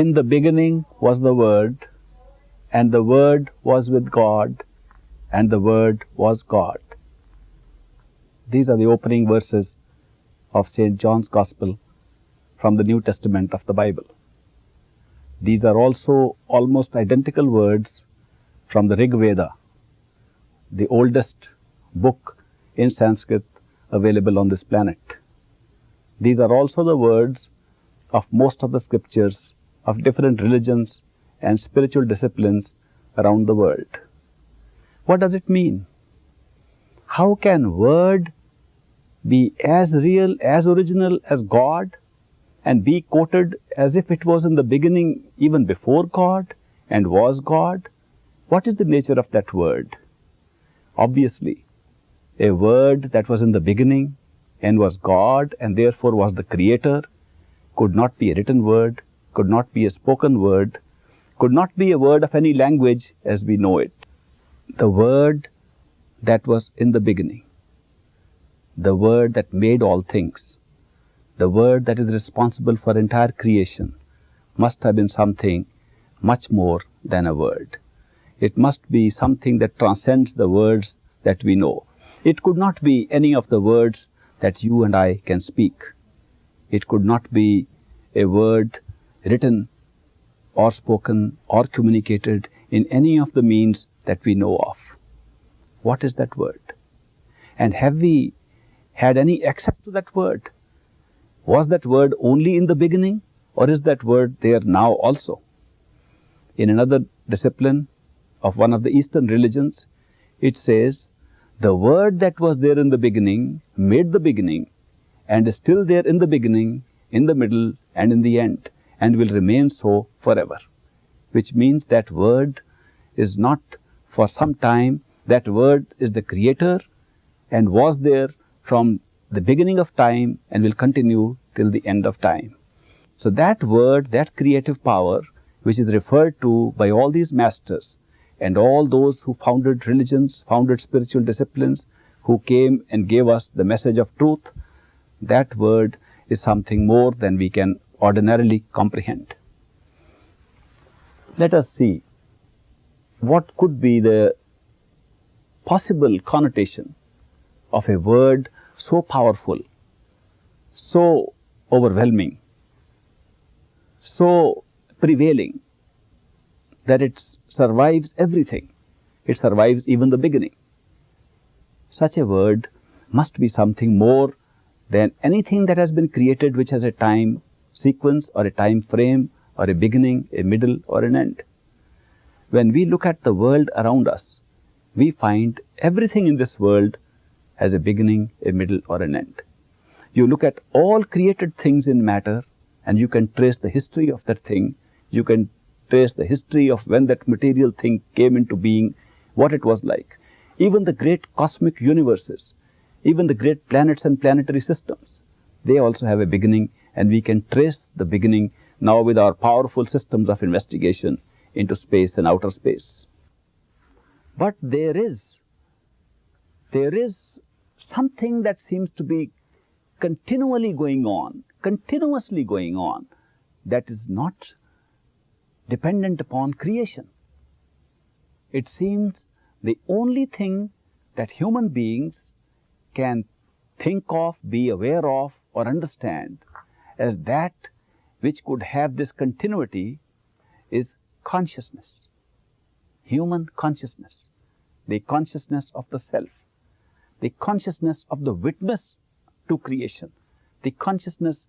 In the beginning was the Word, and the Word was with God, and the Word was God. These are the opening verses of St. John's Gospel from the New Testament of the Bible. These are also almost identical words from the Rig Veda, the oldest book in Sanskrit available on this planet. These are also the words of most of the scriptures of different religions and spiritual disciplines around the world. What does it mean? How can word be as real, as original as God and be quoted as if it was in the beginning even before God and was God? What is the nature of that word? Obviously, a word that was in the beginning and was God and therefore was the creator could not be a written word, could not be a spoken word, could not be a word of any language as we know it. The word that was in the beginning, the word that made all things, the word that is responsible for entire creation, must have been something much more than a word. It must be something that transcends the words that we know. It could not be any of the words that you and I can speak. It could not be a word written or spoken or communicated in any of the means that we know of. What is that word? And have we had any access to that word? Was that word only in the beginning or is that word there now also? In another discipline of one of the Eastern religions, it says, the word that was there in the beginning made the beginning and is still there in the beginning, in the middle and in the end and will remain so forever. Which means that word is not for some time, that word is the creator and was there from the beginning of time and will continue till the end of time. So that word, that creative power, which is referred to by all these masters and all those who founded religions, founded spiritual disciplines, who came and gave us the message of truth, that word is something more than we can ordinarily comprehend. Let us see what could be the possible connotation of a word so powerful, so overwhelming, so prevailing that it survives everything. It survives even the beginning. Such a word must be something more than anything that has been created which has a time sequence or a time frame or a beginning, a middle or an end. When we look at the world around us, we find everything in this world has a beginning, a middle or an end. You look at all created things in matter and you can trace the history of that thing. You can trace the history of when that material thing came into being, what it was like. Even the great cosmic universes, even the great planets and planetary systems, they also have a beginning and we can trace the beginning now with our powerful systems of investigation into space and outer space. But there is, there is something that seems to be continually going on, continuously going on, that is not dependent upon creation. It seems the only thing that human beings can think of, be aware of, or understand as that which could have this continuity is consciousness, human consciousness, the consciousness of the self, the consciousness of the witness to creation, the consciousness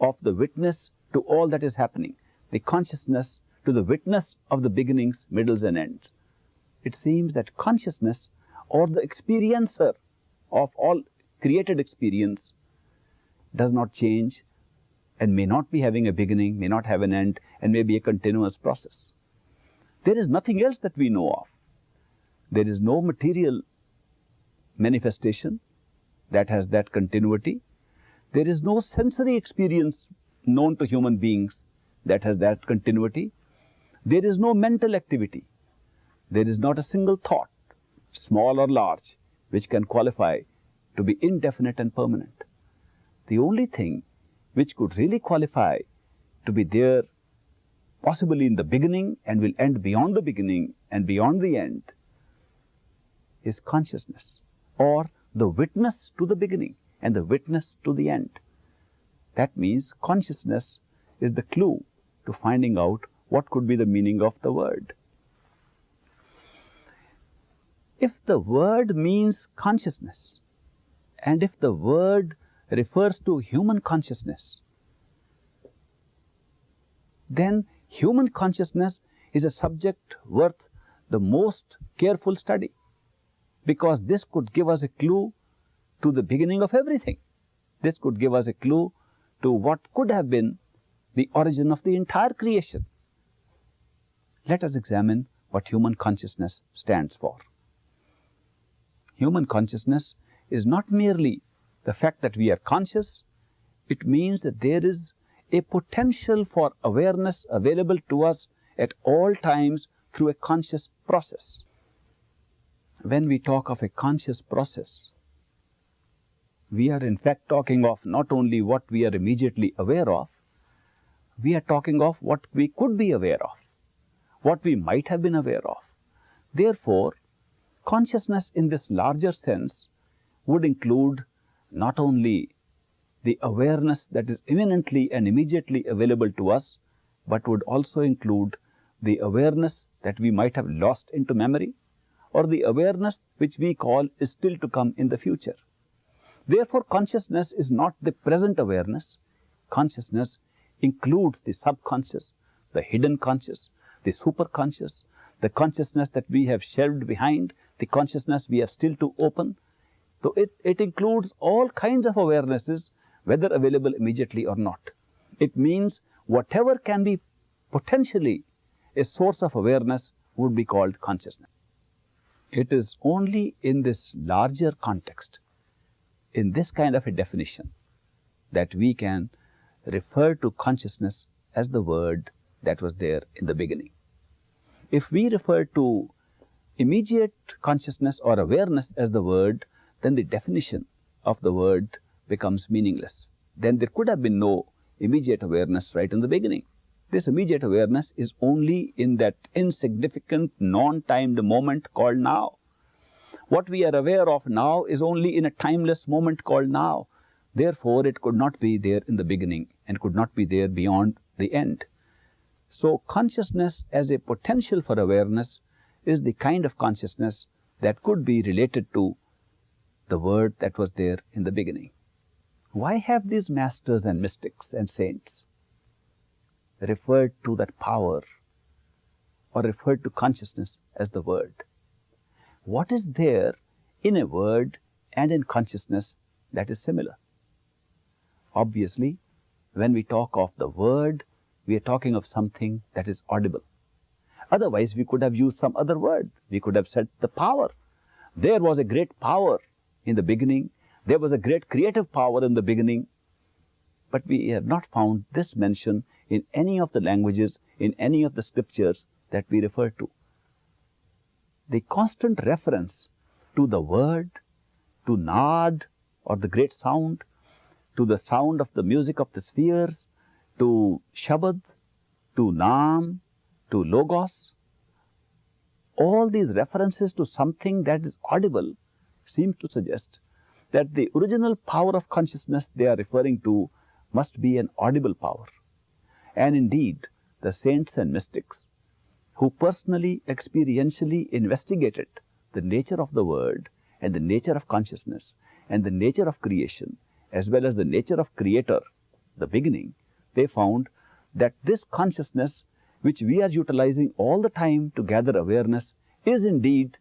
of the witness to all that is happening, the consciousness to the witness of the beginnings, middles and ends. It seems that consciousness or the experiencer of all created experience does not change and may not be having a beginning, may not have an end, and may be a continuous process. There is nothing else that we know of. There is no material manifestation that has that continuity. There is no sensory experience known to human beings that has that continuity. There is no mental activity. There is not a single thought, small or large, which can qualify to be indefinite and permanent. The only thing which could really qualify to be there possibly in the beginning and will end beyond the beginning and beyond the end, is consciousness or the witness to the beginning and the witness to the end. That means consciousness is the clue to finding out what could be the meaning of the word. If the word means consciousness and if the word refers to human consciousness, then human consciousness is a subject worth the most careful study because this could give us a clue to the beginning of everything. This could give us a clue to what could have been the origin of the entire creation. Let us examine what human consciousness stands for. Human consciousness is not merely the fact that we are conscious, it means that there is a potential for awareness available to us at all times through a conscious process. When we talk of a conscious process, we are in fact talking of not only what we are immediately aware of, we are talking of what we could be aware of, what we might have been aware of. Therefore, consciousness in this larger sense would include not only the awareness that is imminently and immediately available to us, but would also include the awareness that we might have lost into memory or the awareness which we call is still to come in the future. Therefore, consciousness is not the present awareness. Consciousness includes the subconscious, the hidden conscious, the superconscious, the consciousness that we have shelved behind, the consciousness we have still to open. So, it, it includes all kinds of awarenesses whether available immediately or not. It means whatever can be potentially a source of awareness would be called consciousness. It is only in this larger context in this kind of a definition that we can refer to consciousness as the word that was there in the beginning. If we refer to immediate consciousness or awareness as the word, then the definition of the word becomes meaningless. Then there could have been no immediate awareness right in the beginning. This immediate awareness is only in that insignificant, non-timed moment called now. What we are aware of now is only in a timeless moment called now. Therefore, it could not be there in the beginning and could not be there beyond the end. So, consciousness as a potential for awareness is the kind of consciousness that could be related to the word that was there in the beginning. Why have these masters and mystics and saints referred to that power or referred to consciousness as the word? what is there in a word and in consciousness that is similar? Obviously, when we talk of the word, we are talking of something that is audible. Otherwise, we could have used some other word. We could have said the power. There was a great power in the beginning. There was a great creative power in the beginning. But we have not found this mention in any of the languages, in any of the scriptures that we refer to the constant reference to the word, to Nad or the great sound, to the sound of the music of the spheres, to Shabad, to Nam, to Logos. All these references to something that is audible seem to suggest that the original power of consciousness they are referring to must be an audible power. And indeed, the saints and mystics who personally, experientially investigated the nature of the word and the nature of consciousness and the nature of creation as well as the nature of creator, the beginning, they found that this consciousness which we are utilizing all the time to gather awareness is indeed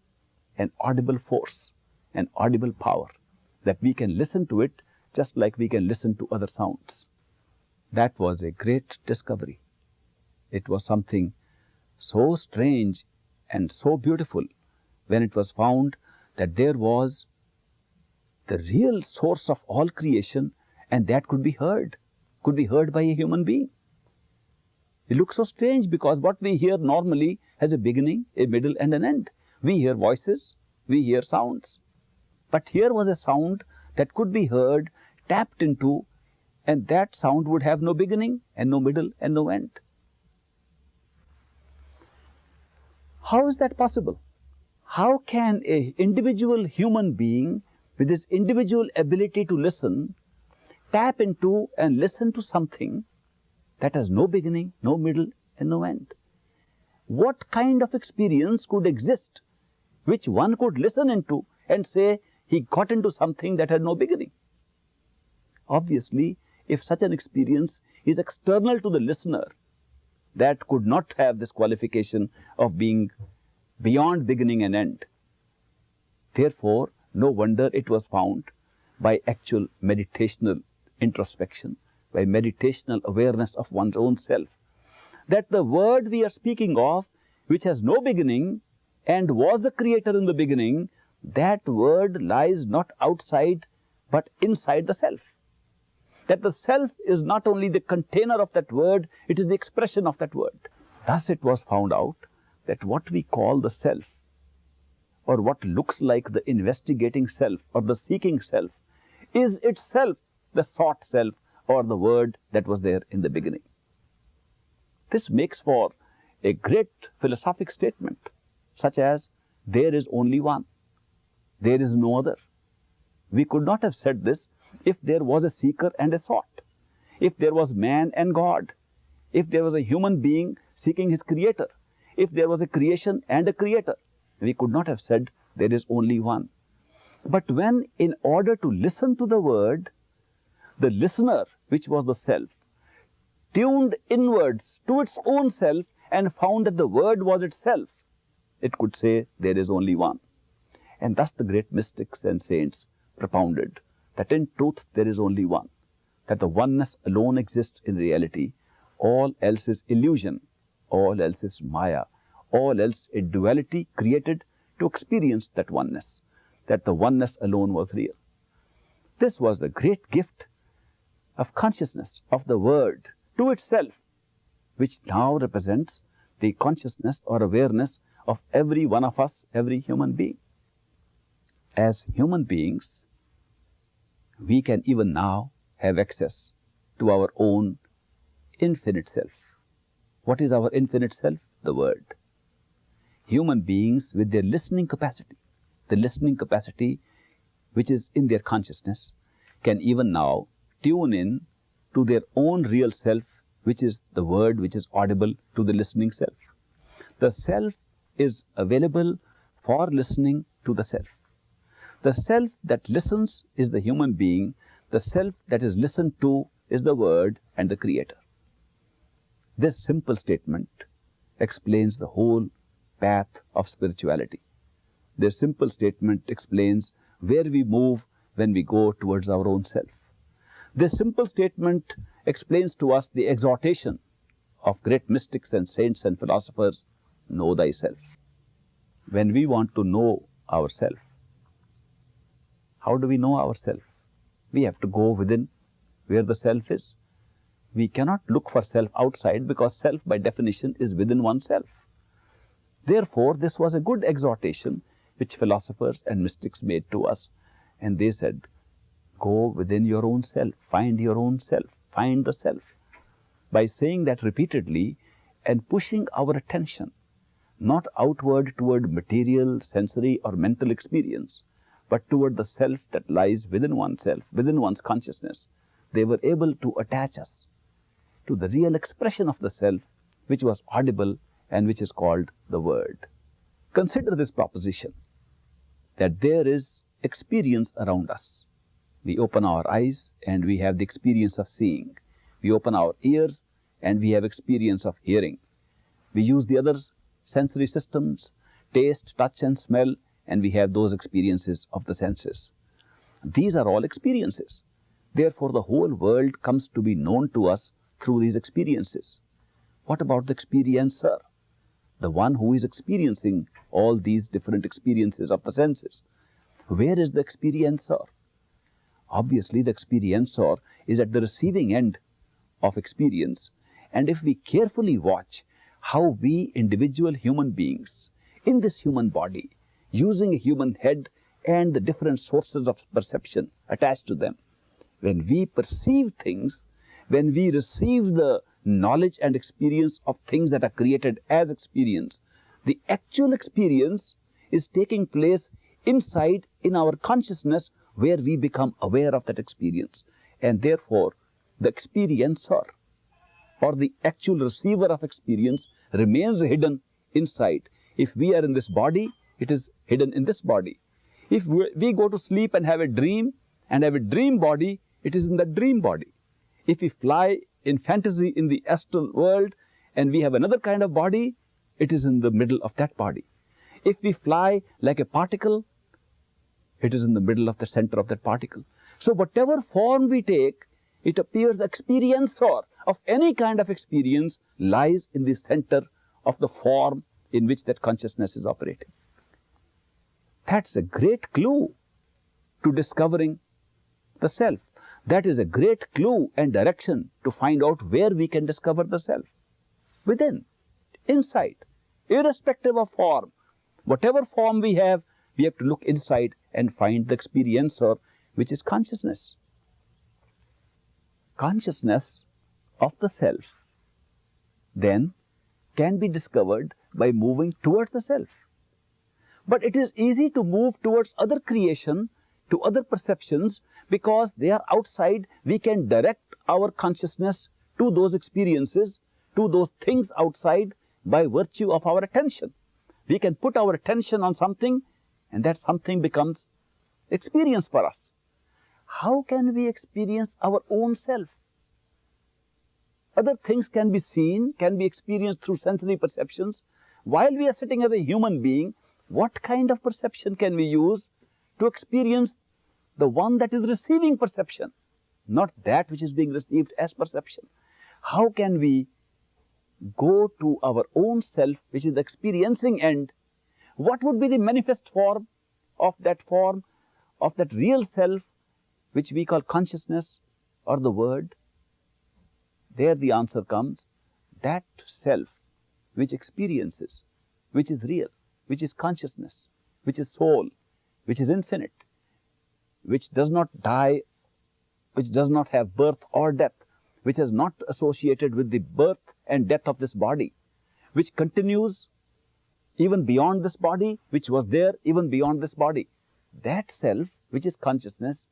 an audible force, an audible power, that we can listen to it just like we can listen to other sounds. That was a great discovery. It was something so strange and so beautiful when it was found that there was the real source of all creation and that could be heard, could be heard by a human being. It looks so strange because what we hear normally has a beginning, a middle and an end. We hear voices, we hear sounds. But here was a sound that could be heard, tapped into and that sound would have no beginning and no middle and no end. How is that possible? How can a individual human being with his individual ability to listen tap into and listen to something that has no beginning, no middle and no end? What kind of experience could exist which one could listen into and say he got into something that had no beginning? Obviously, if such an experience is external to the listener, that could not have this qualification of being beyond beginning and end. Therefore, no wonder it was found by actual meditational introspection, by meditational awareness of one's own self, that the word we are speaking of, which has no beginning and was the creator in the beginning, that word lies not outside but inside the self that the self is not only the container of that word, it is the expression of that word. Thus it was found out that what we call the self, or what looks like the investigating self or the seeking self, is itself the sought self or the word that was there in the beginning. This makes for a great philosophic statement, such as, there is only one, there is no other. We could not have said this if there was a seeker and a sought, if there was man and God, if there was a human being seeking his creator, if there was a creation and a creator, we could not have said there is only one. But when in order to listen to the word, the listener, which was the self, tuned inwards to its own self and found that the word was itself, it could say there is only one. And thus the great mystics and saints propounded that in truth there is only one, that the oneness alone exists in reality, all else is illusion, all else is maya, all else a duality created to experience that oneness, that the oneness alone was real. This was the great gift of consciousness of the word to itself, which now represents the consciousness or awareness of every one of us, every human being. As human beings, we can even now have access to our own infinite self. What is our infinite self? The Word. Human beings with their listening capacity, the listening capacity which is in their consciousness, can even now tune in to their own real self, which is the Word which is audible to the listening self. The self is available for listening to the self. The self that listens is the human being. The self that is listened to is the word and the creator. This simple statement explains the whole path of spirituality. This simple statement explains where we move when we go towards our own self. This simple statement explains to us the exhortation of great mystics and saints and philosophers, know thyself. When we want to know ourselves, how do we know ourselves? We have to go within where the self is. We cannot look for self outside because self by definition is within oneself. Therefore, this was a good exhortation which philosophers and mystics made to us. And they said, go within your own self, find your own self, find the self. By saying that repeatedly and pushing our attention not outward toward material, sensory or mental experience, but toward the self that lies within oneself, within one's consciousness. They were able to attach us to the real expression of the self, which was audible and which is called the Word. Consider this proposition that there is experience around us. We open our eyes and we have the experience of seeing. We open our ears and we have experience of hearing. We use the other sensory systems, taste, touch and smell and we have those experiences of the senses. These are all experiences. Therefore, the whole world comes to be known to us through these experiences. What about the experiencer? The one who is experiencing all these different experiences of the senses. Where is the experiencer? Obviously, the experiencer is at the receiving end of experience. And if we carefully watch how we individual human beings in this human body using a human head and the different sources of perception attached to them. When we perceive things, when we receive the knowledge and experience of things that are created as experience, The actual experience is taking place inside in our consciousness where we become aware of that experience. And therefore, the experiencer or the actual receiver of experience remains hidden inside. If we are in this body, it is hidden in this body. If we go to sleep and have a dream and have a dream body, it is in the dream body. If we fly in fantasy in the astral world and we have another kind of body, it is in the middle of that body. If we fly like a particle, it is in the middle of the center of that particle. So whatever form we take, it appears the experiencer of any kind of experience lies in the center of the form in which that consciousness is operating. That's a great clue to discovering the self. That is a great clue and direction to find out where we can discover the self. Within, inside, irrespective of form. Whatever form we have, we have to look inside and find the experiencer, which is consciousness. Consciousness of the self then can be discovered by moving towards the self. But it is easy to move towards other creation, to other perceptions, because they are outside. We can direct our consciousness to those experiences, to those things outside by virtue of our attention. We can put our attention on something and that something becomes experience for us. How can we experience our own self? Other things can be seen, can be experienced through sensory perceptions. While we are sitting as a human being, what kind of perception can we use to experience the one that is receiving perception, not that which is being received as perception? How can we go to our own self, which is the experiencing end? What would be the manifest form of that form, of that real self, which we call consciousness or the word? There the answer comes, that self which experiences, which is real, which is consciousness, which is soul, which is infinite, which does not die, which does not have birth or death, which is not associated with the birth and death of this body, which continues even beyond this body, which was there even beyond this body. That self, which is consciousness,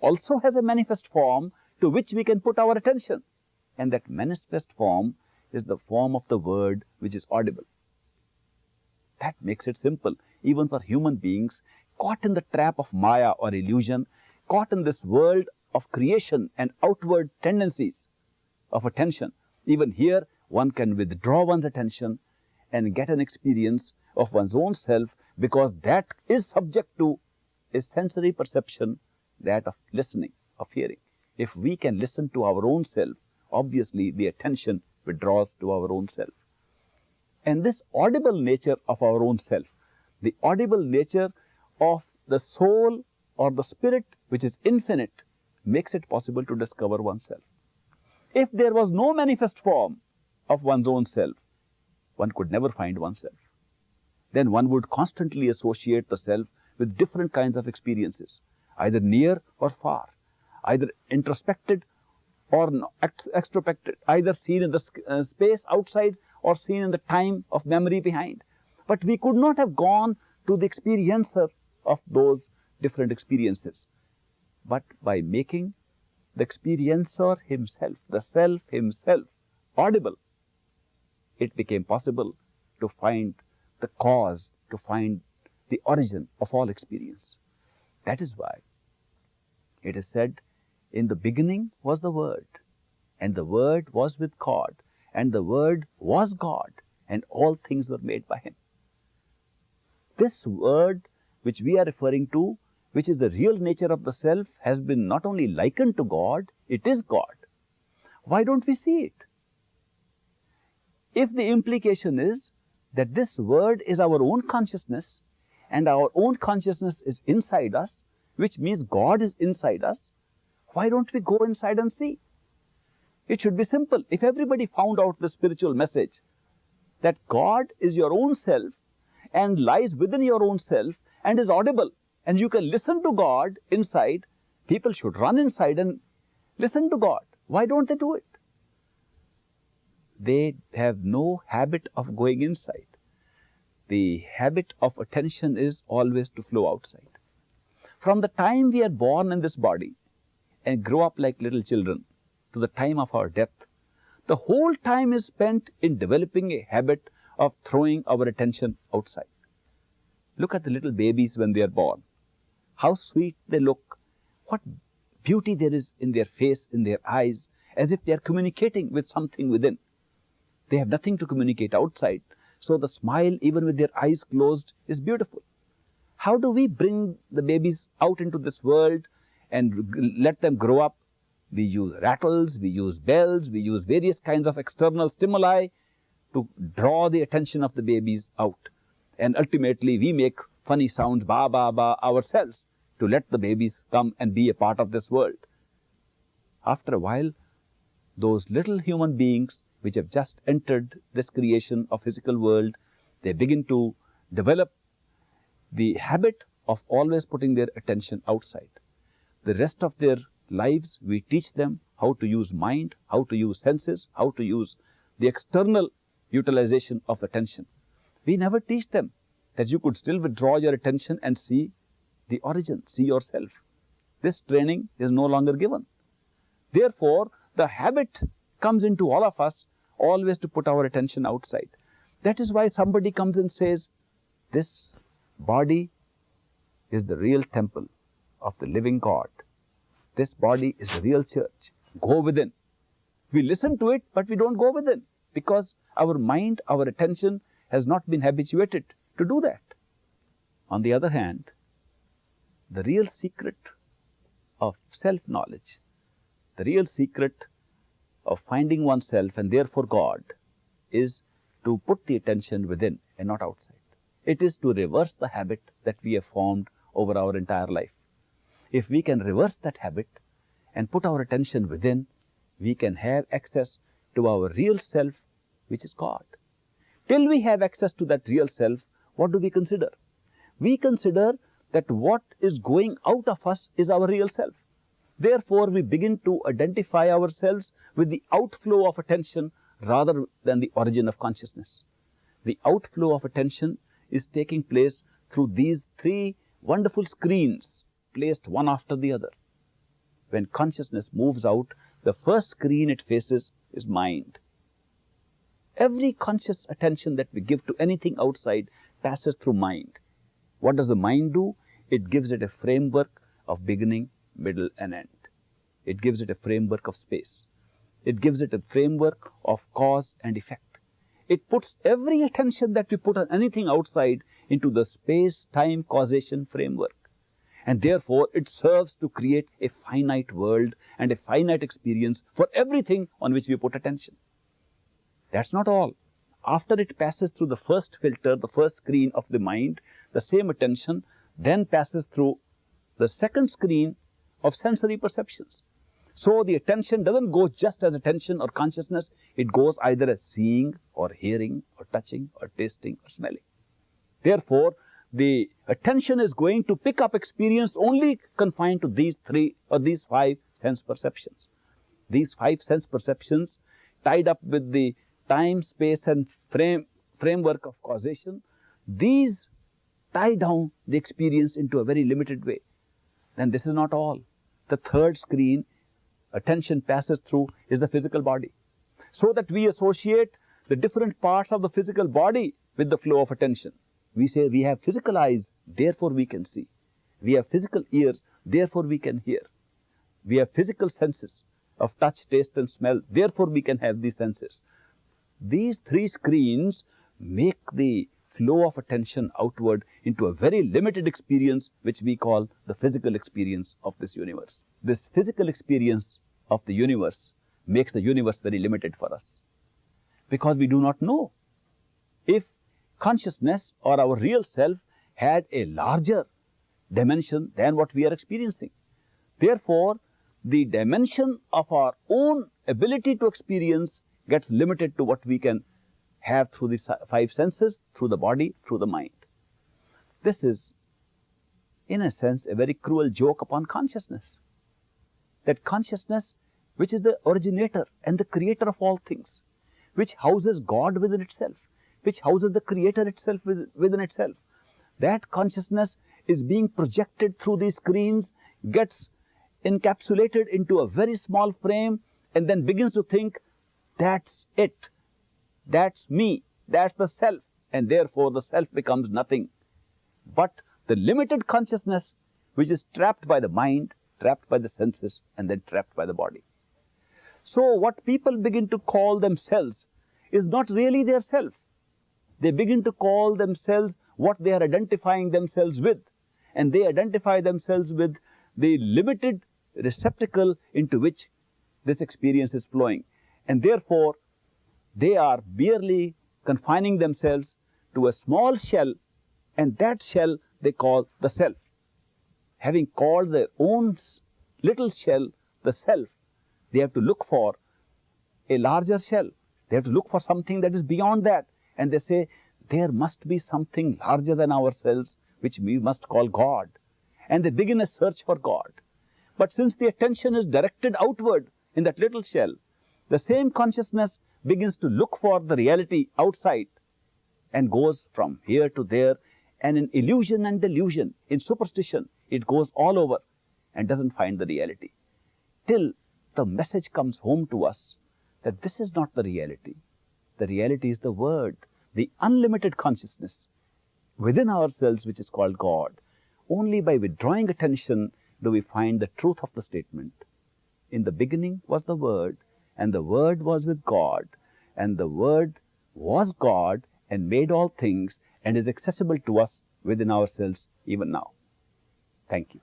also has a manifest form to which we can put our attention and that manifest form is the form of the word which is audible. That makes it simple, even for human beings caught in the trap of Maya or illusion, caught in this world of creation and outward tendencies of attention. Even here, one can withdraw one's attention and get an experience of one's own self because that is subject to a sensory perception, that of listening, of hearing. If we can listen to our own self, obviously the attention withdraws to our own self. And this audible nature of our own self, the audible nature of the soul or the spirit which is infinite makes it possible to discover oneself. If there was no manifest form of one's own self, one could never find oneself. Then one would constantly associate the self with different kinds of experiences, either near or far, either introspected or extrospected, either seen in the uh, space outside or seen in the time of memory behind. But we could not have gone to the experiencer of those different experiences. But by making the experiencer himself, the self himself, audible, it became possible to find the cause, to find the origin of all experience. That is why it is said in the beginning was the Word, and the Word was with God, and the Word was God, and all things were made by Him. This Word which we are referring to, which is the real nature of the self, has been not only likened to God, it is God. Why don't we see it? If the implication is that this word is our own consciousness and our own consciousness is inside us, which means God is inside us, why don't we go inside and see? It should be simple. If everybody found out the spiritual message that God is your own self and lies within your own self and is audible and you can listen to God inside, people should run inside and listen to God. Why don't they do it? They have no habit of going inside. the habit of attention is always to flow outside. From the time we are born in this body and grow up like little children to the time of our death, the whole time is spent in developing a habit of throwing our attention outside. Look at the little babies when they are born. How sweet they look. What beauty there is in their face, in their eyes, as if they are communicating with something within. They have nothing to communicate outside. So the smile, even with their eyes closed, is beautiful. How do we bring the babies out into this world and let them grow up? We use rattles, we use bells, we use various kinds of external stimuli to draw the attention of the babies out. And ultimately, we make funny sounds, ba, ba, ba, ourselves to let the babies come and be a part of this world. After a while, those little human beings which have just entered this creation of physical world, they begin to develop the habit of always putting their attention outside. The rest of their lives, we teach them how to use mind, how to use senses, how to use the external utilization of attention. We never teach them that you could still withdraw your attention and see the origin, see yourself. This training is no longer given. Therefore, the habit comes into all of us always to put our attention outside. That is why somebody comes and says, this body is the real temple of the living God. This body is the real church. Go within. We listen to it, but we don't go within because our mind, our attention has not been habituated to do that. On the other hand, the real secret of self-knowledge, the real secret of finding oneself and therefore God is to put the attention within and not outside. It is to reverse the habit that we have formed over our entire life. If we can reverse that habit and put our attention within, we can have access to our real self, which is God. Till we have access to that real self, what do we consider? We consider that what is going out of us is our real self. Therefore, we begin to identify ourselves with the outflow of attention rather than the origin of consciousness. The outflow of attention is taking place through these three wonderful screens placed one after the other. When consciousness moves out, the first screen it faces is mind. Every conscious attention that we give to anything outside passes through mind. What does the mind do? It gives it a framework of beginning, middle and end. It gives it a framework of space. It gives it a framework of cause and effect. It puts every attention that we put on anything outside into the space-time causation framework. And therefore, it serves to create a finite world and a finite experience for everything on which we put attention. That's not all. After it passes through the first filter, the first screen of the mind, the same attention then passes through the second screen of sensory perceptions. So the attention doesn't go just as attention or consciousness, it goes either as seeing or hearing or touching or tasting or smelling. Therefore, the attention is going to pick up experience only confined to these three or these five sense perceptions. These five sense perceptions tied up with the time, space and frame, framework of causation, these tie down the experience into a very limited way. Then this is not all. The third screen attention passes through is the physical body. So that we associate the different parts of the physical body with the flow of attention. We say we have physical eyes, therefore we can see. We have physical ears, therefore we can hear. We have physical senses of touch, taste and smell, therefore we can have these senses. These three screens make the flow of attention outward into a very limited experience which we call the physical experience of this universe. This physical experience of the universe makes the universe very limited for us because we do not know if consciousness or our real self had a larger dimension than what we are experiencing. Therefore, the dimension of our own ability to experience gets limited to what we can have through the five senses, through the body, through the mind. This is, in a sense, a very cruel joke upon consciousness. That consciousness, which is the originator and the creator of all things, which houses God within itself, which houses the creator itself within itself. That consciousness is being projected through these screens, gets encapsulated into a very small frame and then begins to think, that's it, that's me, that's the self and therefore the self becomes nothing. But the limited consciousness which is trapped by the mind, trapped by the senses and then trapped by the body. So what people begin to call themselves is not really their self. They begin to call themselves what they are identifying themselves with. And they identify themselves with the limited receptacle into which this experience is flowing. And therefore, they are merely confining themselves to a small shell and that shell they call the self. Having called their own little shell the self, they have to look for a larger shell. They have to look for something that is beyond that. And they say, there must be something larger than ourselves, which we must call God. And they begin a search for God. But since the attention is directed outward in that little shell, the same consciousness begins to look for the reality outside and goes from here to there and in illusion and delusion, in superstition, it goes all over and doesn't find the reality. Till the message comes home to us that this is not the reality. The reality is the word, the unlimited consciousness within ourselves which is called God. Only by withdrawing attention do we find the truth of the statement. In the beginning was the Word, and the Word was with God, and the Word was God and made all things and is accessible to us within ourselves even now. Thank you.